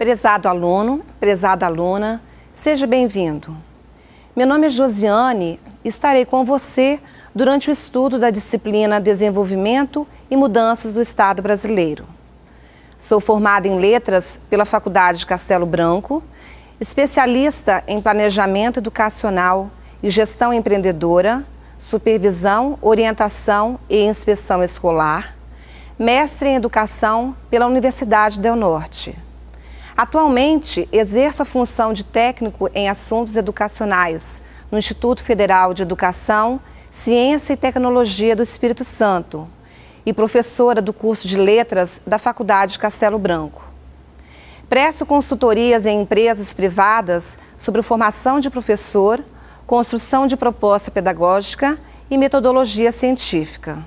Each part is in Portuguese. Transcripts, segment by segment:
Prezado aluno, prezada aluna, seja bem-vindo. Meu nome é Josiane e estarei com você durante o estudo da disciplina Desenvolvimento e Mudanças do Estado Brasileiro. Sou formada em Letras pela Faculdade de Castelo Branco, especialista em Planejamento Educacional e Gestão Empreendedora, Supervisão, Orientação e Inspeção Escolar, mestre em Educação pela Universidade Del Norte. Atualmente, exerço a função de técnico em assuntos educacionais no Instituto Federal de Educação, Ciência e Tecnologia do Espírito Santo e professora do curso de Letras da Faculdade Castelo Branco. Presto consultorias em empresas privadas sobre formação de professor, construção de proposta pedagógica e metodologia científica.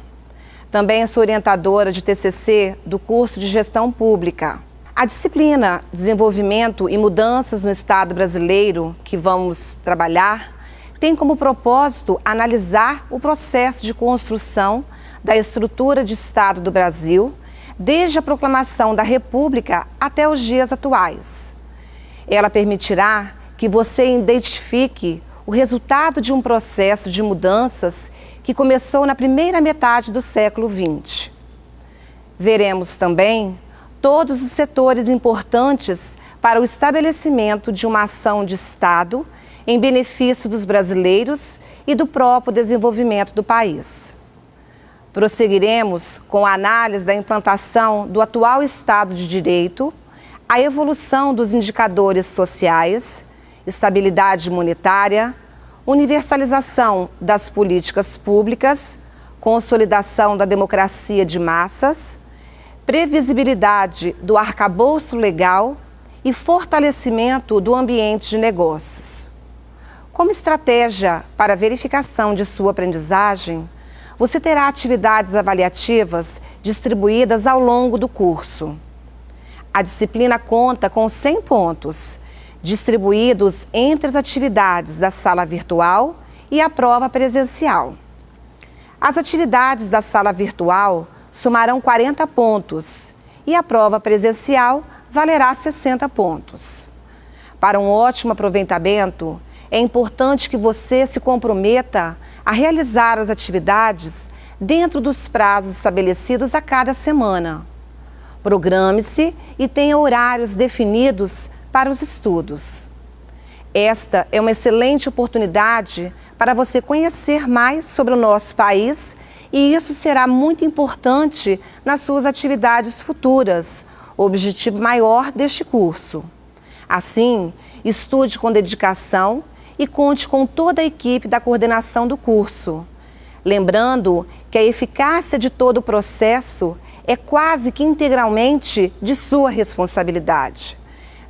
Também sou orientadora de TCC do curso de Gestão Pública. A disciplina Desenvolvimento e Mudanças no Estado Brasileiro, que vamos trabalhar, tem como propósito analisar o processo de construção da estrutura de Estado do Brasil, desde a proclamação da República até os dias atuais. Ela permitirá que você identifique o resultado de um processo de mudanças que começou na primeira metade do século XX. Veremos também todos os setores importantes para o estabelecimento de uma ação de Estado em benefício dos brasileiros e do próprio desenvolvimento do país. Prosseguiremos com a análise da implantação do atual Estado de Direito, a evolução dos indicadores sociais, estabilidade monetária, universalização das políticas públicas, consolidação da democracia de massas, previsibilidade do arcabouço legal e fortalecimento do ambiente de negócios. Como estratégia para verificação de sua aprendizagem, você terá atividades avaliativas distribuídas ao longo do curso. A disciplina conta com 100 pontos, distribuídos entre as atividades da sala virtual e a prova presencial. As atividades da sala virtual somarão 40 pontos e a prova presencial valerá 60 pontos. Para um ótimo aproveitamento, é importante que você se comprometa a realizar as atividades dentro dos prazos estabelecidos a cada semana. Programe-se e tenha horários definidos para os estudos. Esta é uma excelente oportunidade para você conhecer mais sobre o nosso país e isso será muito importante nas suas atividades futuras, o objetivo maior deste curso. Assim, estude com dedicação e conte com toda a equipe da coordenação do curso. Lembrando que a eficácia de todo o processo é quase que integralmente de sua responsabilidade.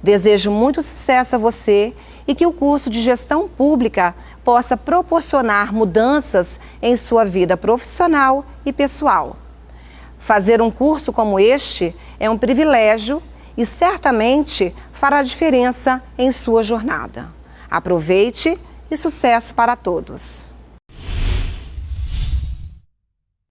Desejo muito sucesso a você e que o curso de Gestão Pública possa proporcionar mudanças em sua vida profissional e pessoal. Fazer um curso como este é um privilégio e certamente fará diferença em sua jornada. Aproveite e sucesso para todos!